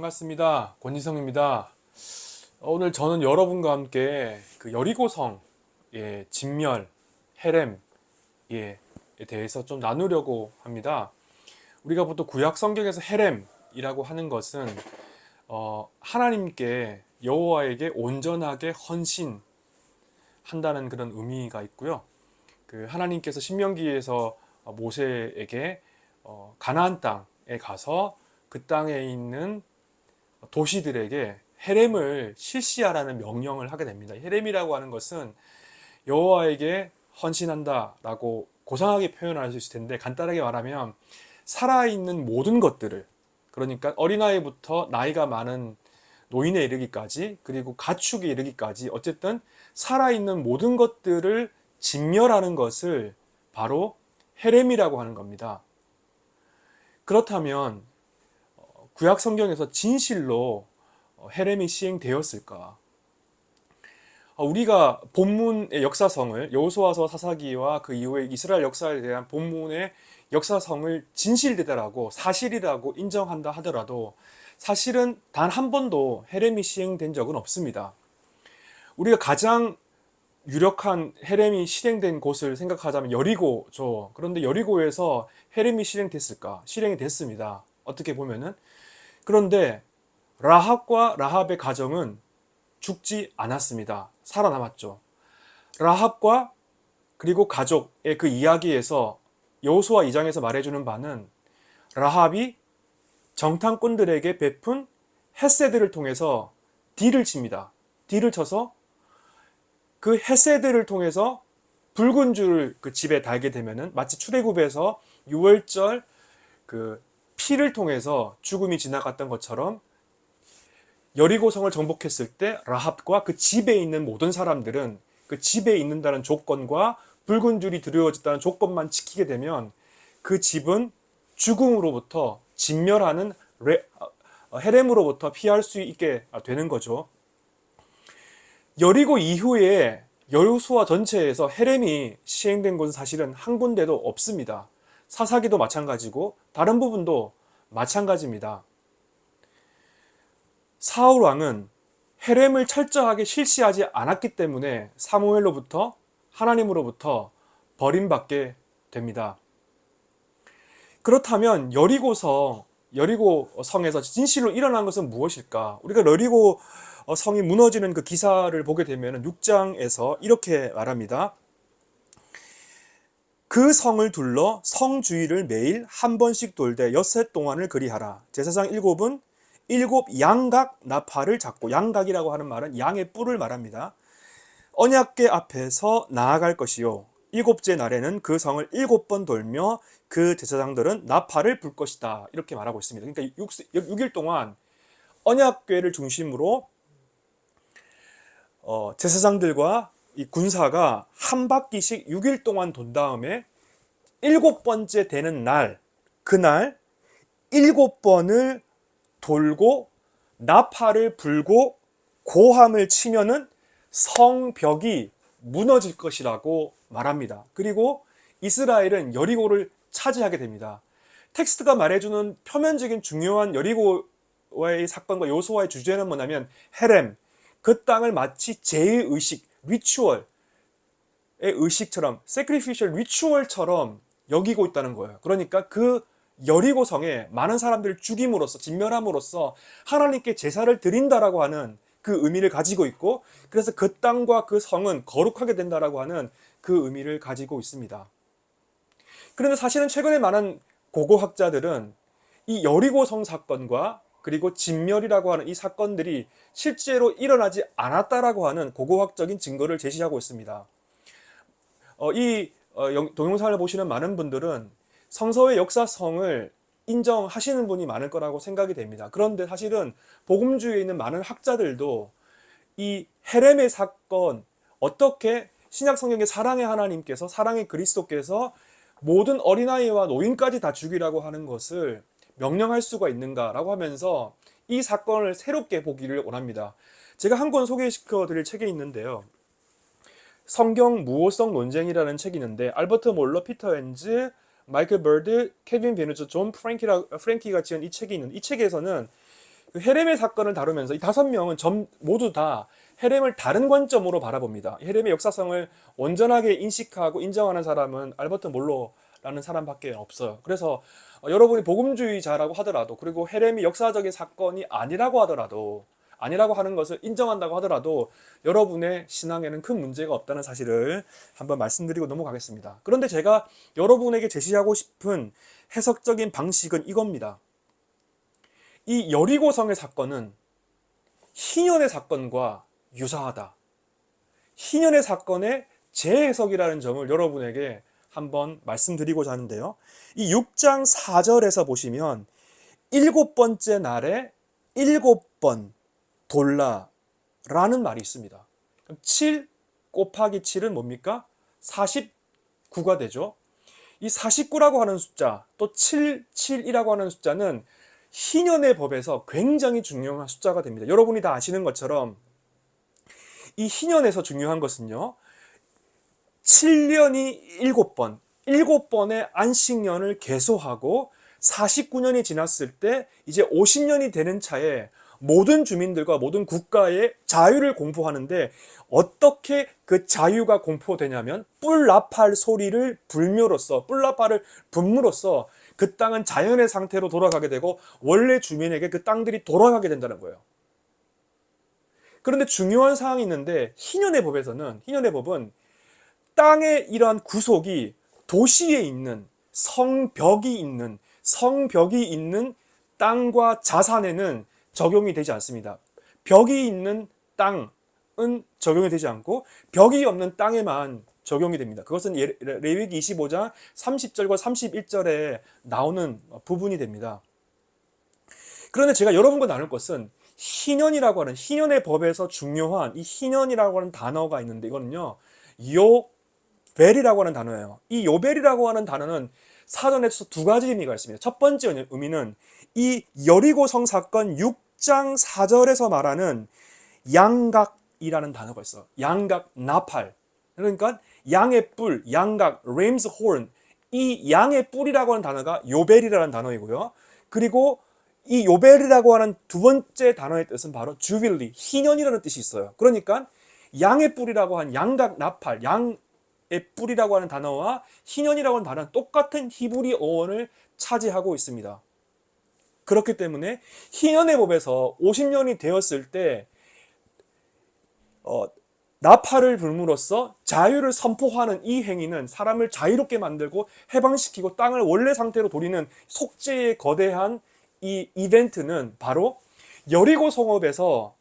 반갑습니다. 권지성입니다. 오늘 저는 여러분과 함께 그 여리고성, 예, 진멸, 헤렘, 예, 에 대해서 좀 나누려고 합니다. 우리가 보통 구약 성경에서 헤렘이라고 하는 것은 어, 하나님께 여호와에게 온전하게 헌신한다는 그런 의미가 있고요. 그 하나님께서 신명기에서 모세에게 어, 가나안 땅에 가서 그 땅에 있는 도시들에게 헤렘을 실시하라는 명령을 하게 됩니다. 헤렘이라고 하는 것은 여호와에게 헌신한다 라고 고상하게 표현할 수 있을 텐데 간단하게 말하면 살아있는 모든 것들을 그러니까 어린아이부터 나이가 많은 노인에 이르기까지 그리고 가축에 이르기까지 어쨌든 살아있는 모든 것들을 진멸하는 것을 바로 헤렘이라고 하는 겁니다. 그렇다면 어, 구약 성경에서 진실로 어, 헤렘이 시행되었을까? 어, 우리가 본문의 역사성을 여호수아서 사사기와 그 이후에 이스라엘 역사에 대한 본문의 역사성을 진실되다라고 사실이라고 인정한다 하더라도 사실은 단 한 번도 헤렘이 시행된 적은 없습니다. 우리가 가장 유력한 헤렘이 실행된 곳을 생각하자면 여리고죠. 그런데 여리고에서 헤렘이 실행됐을까? 실행이 됐습니다. 어떻게 보면은 그런데 라합과 라합의 가정은 죽지 않았습니다. 살아남았죠. 라합과 그리고 가족의 그 이야기에서 여호수아 2장에서 말해주는 바는 라합이 정탐꾼들에게 베푼 헤세드를 통해서 딜을 칩니다. 딜을 쳐서 그 헤세드를 통해서 붉은 줄을 그 집에 달게 되면은 마치 출애굽에서 6월절 그 피를 통해서 죽음이 지나갔던 것처럼 여리고성을 정복했을 때 라합과 그 집에 있는 모든 사람들은 그 집에 있는다는 조건과 붉은 줄이 드리워졌다는 조건만 지키게 되면 그 집은 죽음으로부터 진멸하는 레, 어, 헤렘으로부터 피할 수 있게 되는 거죠. 여리고 이후에 여수와 전체에서 헤렘이 시행된 곳은 사실은 한 군데도 없습니다. 사사기도 마찬가지고 다른 부분도 마찬가지입니다. 사울 왕은 헤렘을 철저하게 실시하지 않았기 때문에 사무엘로부터 하나님으로부터 버림받게 됩니다. 그렇다면 여리고서 여리고 성에서 진실로 일어난 것은 무엇일까? 우리가 여리고 성이 무너지는 그 기사를 보게 되면 6장에서 이렇게 말합니다. 그 성을 둘러 성 주위를 매일 한 번씩 돌되 엿새 동안을 그리하라. 제사장 일곱은 일곱 양각 나팔을 잡고 양각이라고 하는 말은 양의 뿔을 말합니다. 언약궤 앞에서 나아갈 것이요. 일곱째 날에는 그 성을 일곱 번 돌며 그 제사장들은 나팔을 불 것이다. 이렇게 말하고 있습니다. 그러니까 6, 일 동안 언약궤를 중심으로 어, 제사장들과 이 군사가 한 바퀴씩 6일 동안 돈 다음에 일곱 번째 되는 날, 그날 일곱 번을 돌고 나팔을 불고 고함을 치면은 성벽이 무너질 것이라고 말합니다. 그리고 이스라엘은 여리고를 차지하게 됩니다. 텍스트가 말해주는 표면적인 중요한 여리고와의 사건과 요소와의 주제는 뭐냐면 헤렘, 그 땅을 마치 제의식, 리추얼의 의식처럼 sacrificial 리추얼처럼 여기고 있다는 거예요. 그러니까 그 여리고 성에 많은 사람들을 죽임으로써 진멸함으로써 하나님께 제사를 드린다라고 하는 그 의미를 가지고 있고 그래서 그 땅과 그 성은 거룩하게 된다라고 하는 그 의미를 가지고 있습니다. 그런데 사실은 최근에 많은 고고학자들은 이 여리고 성 사건과 그리고 진멸이라고 하는 이 사건들이 실제로 일어나지 않았다라고 하는 고고학적인 증거를 제시하고 있습니다. 어, 이 어, 동영상을 보시는 많은 분들은 성서의 역사성을 인정하시는 분이 많을 거라고 생각이 됩니다. 그런데 사실은 복음주의에 있는 많은 학자들도 이 헤렘의 사건 어떻게 신약 성경의 사랑의 하나님께서 사랑의 그리스도께서 모든 어린아이와 노인까지 다 죽이라고 하는 것을 명령할 수가 있는가라고 하면서 이 사건을 새롭게 보기를 원합니다. 제가 한 권 소개시켜 드릴 책이 있는데요. 성경 무오성 논쟁이라는 책이 있는데 알버트 몰러, 피터 엔즈, 마이클 버드, 케빈 밴후저, 존 프랭키라, 프랭키가 지은 이 책이 있는데 이 책에서는 그 헤렘의 사건을 다루면서 이 다섯 명은 전 모두 다 헤렘을 다른 관점으로 바라봅니다. 헤렘의 역사성을 온전하게 인식하고 인정하는 사람은 알버트 몰로 라는 사람밖에 없어요. 그래서 어, 여러분이 복음주의자라고 하더라도 그리고 헤렘이 역사적인 사건이 아니라고 하더라도 아니라고 하는 것을 인정한다고 하더라도 여러분의 신앙에는 큰 문제가 없다는 사실을 한번 말씀드리고 넘어가겠습니다. 그런데 제가 여러분에게 제시하고 싶은 해석적인 방식은 이겁니다. 이 여리고성의 사건은 희년의 사건과 유사하다. 희년의 사건의 재해석이라는 점을 여러분에게 한번 말씀드리고자 하는데요. 이 6장 4절에서 보시면 일곱 번째 날에 일곱 번 돌라라는 말이 있습니다. 7 곱하기 7은 뭡니까? 49가 되죠. 이 49라고 하는 숫자, 또 7, 7이라고 하는 숫자는 희년의 법에서 굉장히 중요한 숫자가 됩니다. 여러분이 다 아시는 것처럼 이 희년에서 중요한 것은요. 7년이 7번, 7번의 안식년을 개소하고 49년이 지났을 때 이제 50년이 되는 차에 모든 주민들과 모든 국가의 자유를 공포하는데 어떻게 그 자유가 공포되냐면 뿔나팔 소리를 불묘로써 뿔나팔을 분무로써 그 땅은 자연의 상태로 돌아가게 되고 원래 주민에게 그 땅들이 돌아가게 된다는 거예요. 그런데 중요한 사항이 있는데 희년의 법에서는 희년의 법은 땅의 이러한 구속이 도시에 있는 성벽이 있는 성벽이 있는 땅과 자산에는 적용이 되지 않습니다. 벽이 있는 땅은 적용이 되지 않고 벽이 없는 땅에만 적용이 됩니다. 그것은 예, 레위기 25장 30절과 31절에 나오는 부분이 됩니다. 그런데 제가 여러분과 나눌 것은 희년이라고 하는 희년의 법에서 중요한 이 희년이라고 하는 단어가 있는데 이거는요. 요 벨이라고 하는 단어예요. 이 요벨이라고 하는 단어는 사전에서 두 가지 의미가 있습니다. 첫 번째 의미는 이 여리고성 사건 6장 4절에서 말하는 양각이라는 단어가 있어. 양각 나팔. 그러니까 양의 뿔, 양각, 램스 horn. 이 양의 뿔이라고 하는 단어가 요벨이라는 단어이고요. 그리고 이 요벨이라고 하는 두 번째 단어의 뜻은 바로 주빌리, 희년이라는 뜻이 있어요. 그러니까 양의 뿔이라고 한 양각 나팔, 양 뿔이라고 하는 단어와 희년이라고 하는 단어는 똑같은 히브리 어원을 차지하고 있습니다. 그렇기 때문에 희년의 법에서 50년이 되었을 때 어, 나팔을 불므로써 자유를 선포하는 이 행위는 사람을 자유롭게 만들고 해방시키고 땅을 원래 상태로 돌리는 속죄의 거대한 이 이벤트는 바로 여리고 성읍에서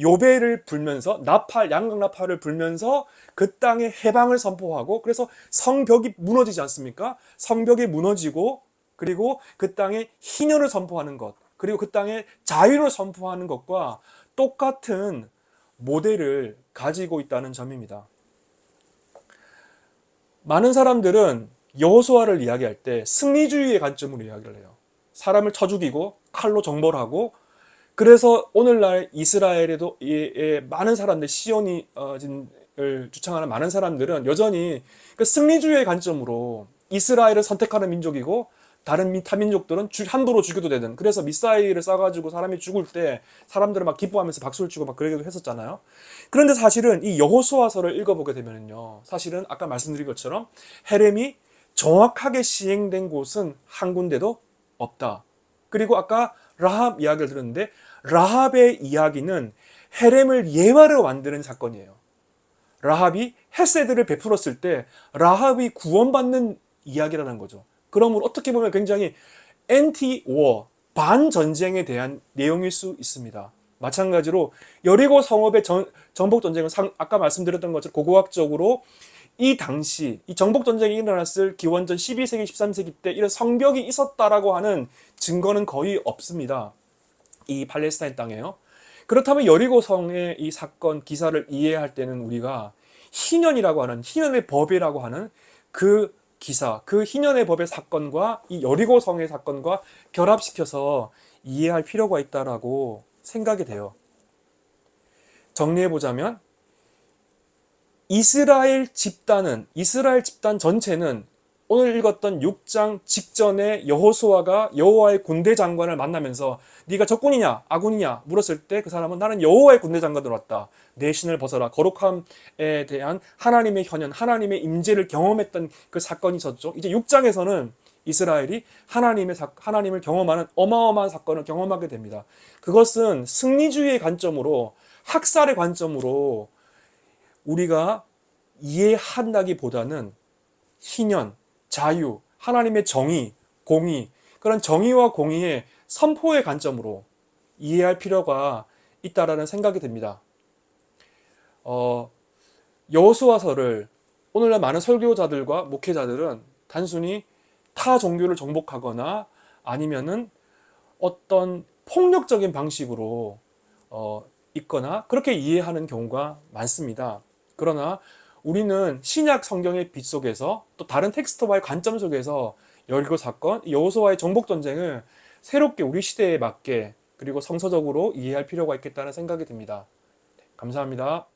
요배를 불면서 나팔 양각 나팔을 불면서 그 땅의 해방을 선포하고 그래서 성벽이 무너지지 않습니까? 성벽이 무너지고 그리고 그 땅에 희년을 선포하는 것 그리고 그 땅에 자유를 선포하는 것과 똑같은 모델을 가지고 있다는 점입니다. 많은 사람들은 여호수아를 이야기할 때 승리주의의 관점으로 이야기를 해요. 사람을 쳐 죽이고 칼로 정벌하고 그래서 오늘날 이스라엘에도 많은 사람들 시온을 주창하는 많은 사람들은 여전히 그 승리주의의 관점으로 이스라엘을 선택하는 민족이고 다른 타민족들은 함부로 죽여도 되는 그래서 미사일을 쏴가지고 사람이 죽을 때 사람들은 막 기뻐하면서 박수를 치고 막 그러기도 했었잖아요. 그런데 사실은 이 여호수아서를 읽어보게 되면요 사실은 아까 말씀드린 것처럼 헤렘이 정확하게 시행된 곳은 한 군데도 없다. 그리고 아까 라합 이야기를 들었는데 라합의 이야기는 헤렘을 예화로 만드는 사건이에요. 라합이 헤세드를 베풀었을 때 라합이 구원받는 이야기라는 거죠. 그러므로 어떻게 보면 굉장히 anti-war, 반전쟁에 대한 내용일 수 있습니다. 마찬가지로 여리고 성읍의 전, 정복 전쟁은 상, 아까 말씀드렸던 것처럼 고고학적으로 이 당시 이 정복 전쟁이 일어났을 기원전 12세기 13세기 때 이런 성벽이 있었다라고 하는 증거는 거의 없습니다. 이 팔레스타인 땅에요. 그렇다면 여리고성의 이 사건 기사를 이해할 때는 우리가 희년이라고 하는 희년의 법이라고 하는 그 기사, 그 희년의 법의 사건과 이 여리고성의 사건과 결합시켜서 이해할 필요가 있다라고 생각이 돼요. 정리해 보자면 이스라엘 집단은 이스라엘 집단 전체는 오늘 읽었던 6장 직전에 여호수아가 여호와의 군대 장관을 만나면서 네가 적군이냐 아군이냐 물었을 때 그 사람은 나는 여호와의 군대 장관으로 왔다. 내 신을 벗어라. 거룩함에 대한 하나님의 현현, 하나님의 임재를 경험했던 그 사건이 있었죠. 이제 6장에서는 이스라엘이 하나님의 사- 하나님을 경험하는 어마어마한 사건을 경험하게 됩니다. 그것은 승리주의의 관점으로 학살의 관점으로 우리가 이해한다기보다는 희년, 자유, 하나님의 정의, 공의 그런 정의와 공의의 선포의 관점으로 이해할 필요가 있다라는 생각이 듭니다. 어, 여호수아서를 오늘날 많은 설교자들과 목회자들은 단순히 타 종교를 정복하거나 아니면은 어떤 폭력적인 방식으로 어, 읽거나 그렇게 이해하는 경우가 많습니다. 그러나 우리는 신약 성경의 빛 속에서 또 다른 텍스트와의 관점 속에서 여리고 사건, 여호수아의 정복 전쟁을 새롭게 우리 시대에 맞게 그리고 성서적으로 이해할 필요가 있겠다는 생각이 듭니다. 감사합니다.